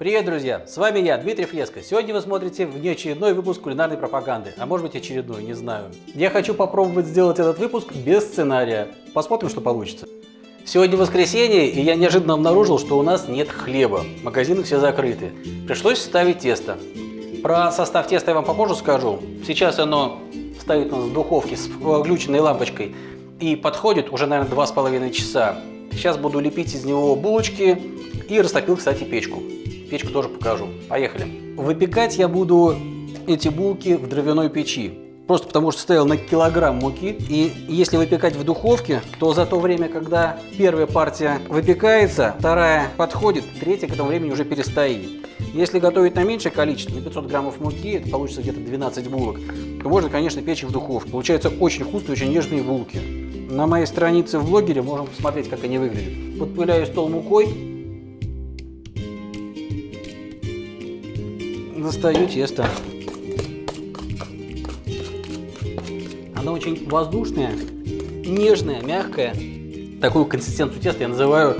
Привет, друзья! С вами я, Дмитрий Флеско. Сегодня вы смотрите внеочередной выпуск кулинарной пропаганды, а может быть очередной, не знаю. Я хочу попробовать сделать этот выпуск без сценария. Посмотрим, что получится. Сегодня воскресенье, и я неожиданно обнаружил, что у нас нет хлеба. Магазины все закрыты. Пришлось ставить тесто. Про состав теста я вам попозже скажу. Сейчас оно стоит у нас в духовке с включенной лампочкой и подходит уже, наверное, два с половиной часа. Сейчас буду лепить из него булочки и растопил, кстати, печку. Печку тоже покажу. Поехали. Выпекать я буду эти булки в дровяной печи. Просто потому что стоял на килограмм муки. И если выпекать в духовке, то за то время, когда первая партия выпекается, вторая подходит, третья к этому времени уже перестоит. Если готовить на меньшее количество, на 500 граммов муки, это получится где-то 12 булок, то можно, конечно, печь в духовке. Получаются очень вкусные, очень нежные булки. На моей странице в блогере можем посмотреть, как они выглядят. Подпыляю стол мукой, достаю тесто. Оно очень воздушное, нежное, мягкое. Такую консистенцию теста я называю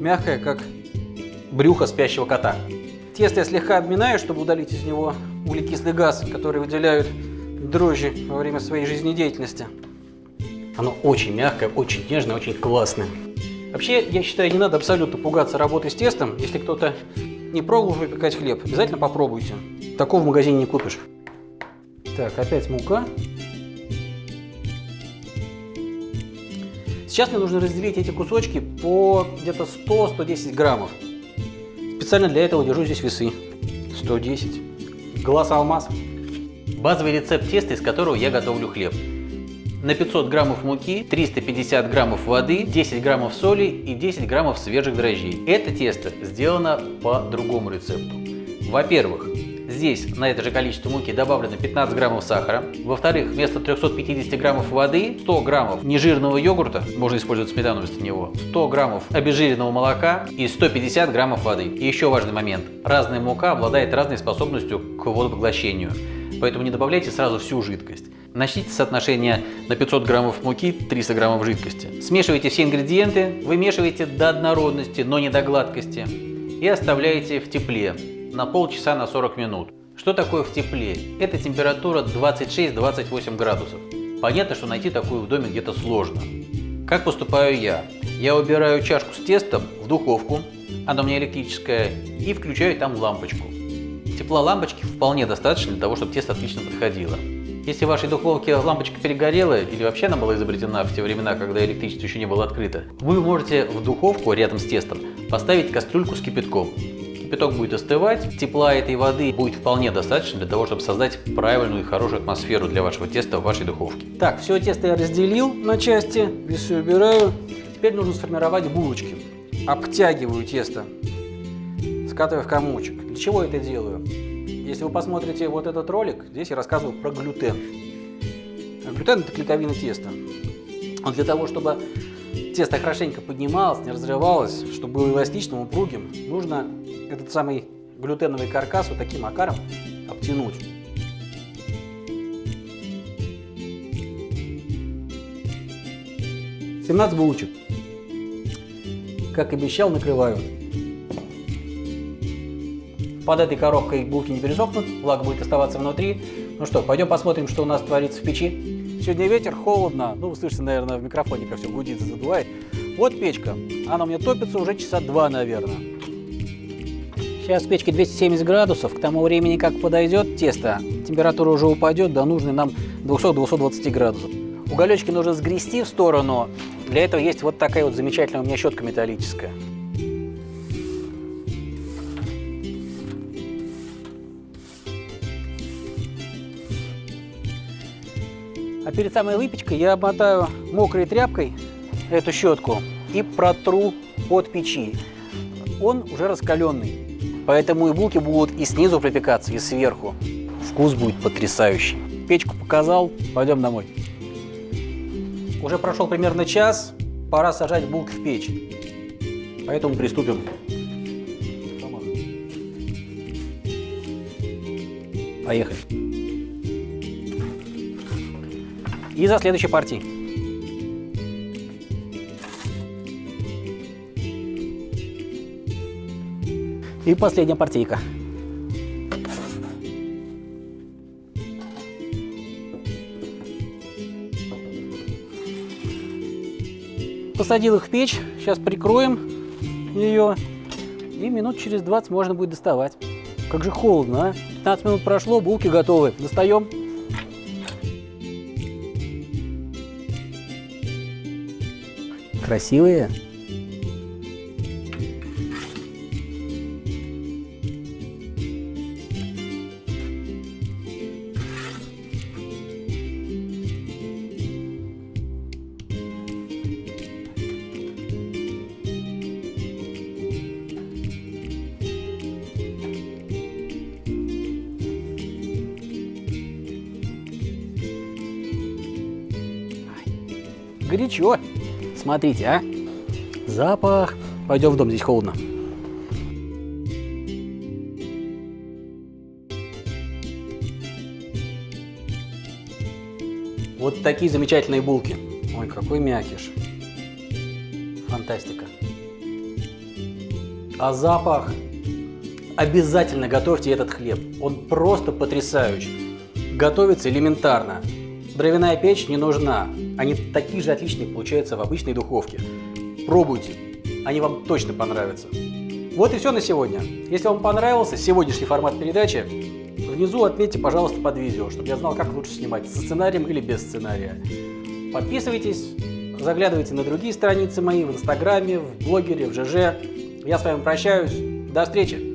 мягкое, как брюхо спящего кота. Тесто я слегка обминаю, чтобы удалить из него углекислый газ, который выделяют дрожжи во время своей жизнедеятельности. Оно очень мягкое, очень нежное, очень классное. Вообще, я считаю, не надо абсолютно пугаться работы с тестом. Если кто-то не пробовал выпекать хлеб, обязательно попробуйте. Такого в магазине не купишь. Так, опять мука. Сейчас мне нужно разделить эти кусочки по где-то 100-110 граммов. Специально для этого держу здесь весы. 110. Глаз алмаз. Базовый рецепт теста, из которого я готовлю хлеб. На 500 граммов муки 350 граммов воды, 10 граммов соли и 10 граммов свежих дрожжей. Это тесто сделано по другому рецепту. Во-первых, здесь на это же количество муки добавлено 15 граммов сахара. Во-вторых, вместо 350 граммов воды 100 граммов нежирного йогурта, можно использовать сметану вместо него, 100 граммов обезжиренного молока и 150 граммов воды. И еще важный момент. Разная мука обладает разной способностью к водопоглощению, поэтому не добавляйте сразу всю жидкость. Начните с соотношения на 500 граммов муки 300 граммов жидкости. Смешивайте все ингредиенты, вымешивайте до однородности, но не до гладкости и оставляете в тепле на полчаса на 40 минут. Что такое в тепле? Это температура 26-28 градусов. Понятно, что найти такую в доме где-то сложно. Как поступаю я? Я убираю чашку с тестом в духовку, она у меня электрическая, и включаю там лампочку. Тепла лампочки вполне достаточно для того, чтобы тесто отлично подходило. Если в вашей духовке лампочка перегорела или вообще она была изобретена в те времена, когда электричество еще не было открыто, вы можете в духовку рядом с тестом поставить кастрюльку с кипятком. Кипяток будет остывать, тепла этой воды будет вполне достаточно для того, чтобы создать правильную и хорошую атмосферу для вашего теста в вашей духовке. Так, все тесто я разделил на части, весы убираю. Теперь нужно сформировать булочки. Обтягиваю тесто, скатываю в комочек. Для чего это делаю? Если вы посмотрите вот этот ролик, здесь я рассказывал про глютен. Глютен – это клейковина теста. Он для того, чтобы тесто хорошенько поднималось, не разрывалось, чтобы было эластичным, упругим, нужно этот самый глютеновый каркас вот таким макаром обтянуть. Семнадцать булочек. Как обещал, накрываю. Под этой коробкой булки не пересохнут, влага будет оставаться внутри. Ну что, пойдем посмотрим, что у нас творится в печи. Сегодня ветер, холодно. Ну, вы слышите, наверное, в микрофоне, как все гудит, задувает. Вот печка. Она у меня топится уже часа два, наверное. Сейчас печке 270 градусов. К тому времени, как подойдет тесто, температура уже упадет до нужной нам 200-220 градусов. Уголечки нужно сгрести в сторону. Для этого есть вот такая вот замечательная у меня щетка металлическая. А перед самой выпечкой я обмотаю мокрой тряпкой эту щетку и протру от печи. Он уже раскаленный, поэтому и булки будут и снизу пропекаться, и сверху. Вкус будет потрясающий. Печку показал, пойдем домой. Уже прошел примерно час, пора сажать булки в печь. Поэтому приступим. Поехали. И за следующей партией. И последняя партийка. Посадил их в печь, сейчас прикроем ее, и минут через 20 можно будет доставать. Как же холодно, а? 15 минут прошло, булки готовы. Достаем. Красивые. горячо. Смотрите, а. Запах. Пойдем в дом, здесь холодно. Вот такие замечательные булки. Ой, какой мякиш. Фантастика. А запах? Обязательно готовьте этот хлеб. Он просто потрясающий. Готовится элементарно. Дровяная печь не нужна. Они такие же отличные получаются в обычной духовке. Пробуйте, они вам точно понравятся. Вот и все на сегодня. Если вам понравился сегодняшний формат передачи, внизу отметьте, пожалуйста, под видео, чтобы я знал, как лучше снимать, со сценарием или без сценария. Подписывайтесь, заглядывайте на другие страницы мои в Инстаграме, в блогере, в ЖЖ. Я с вами прощаюсь. До встречи!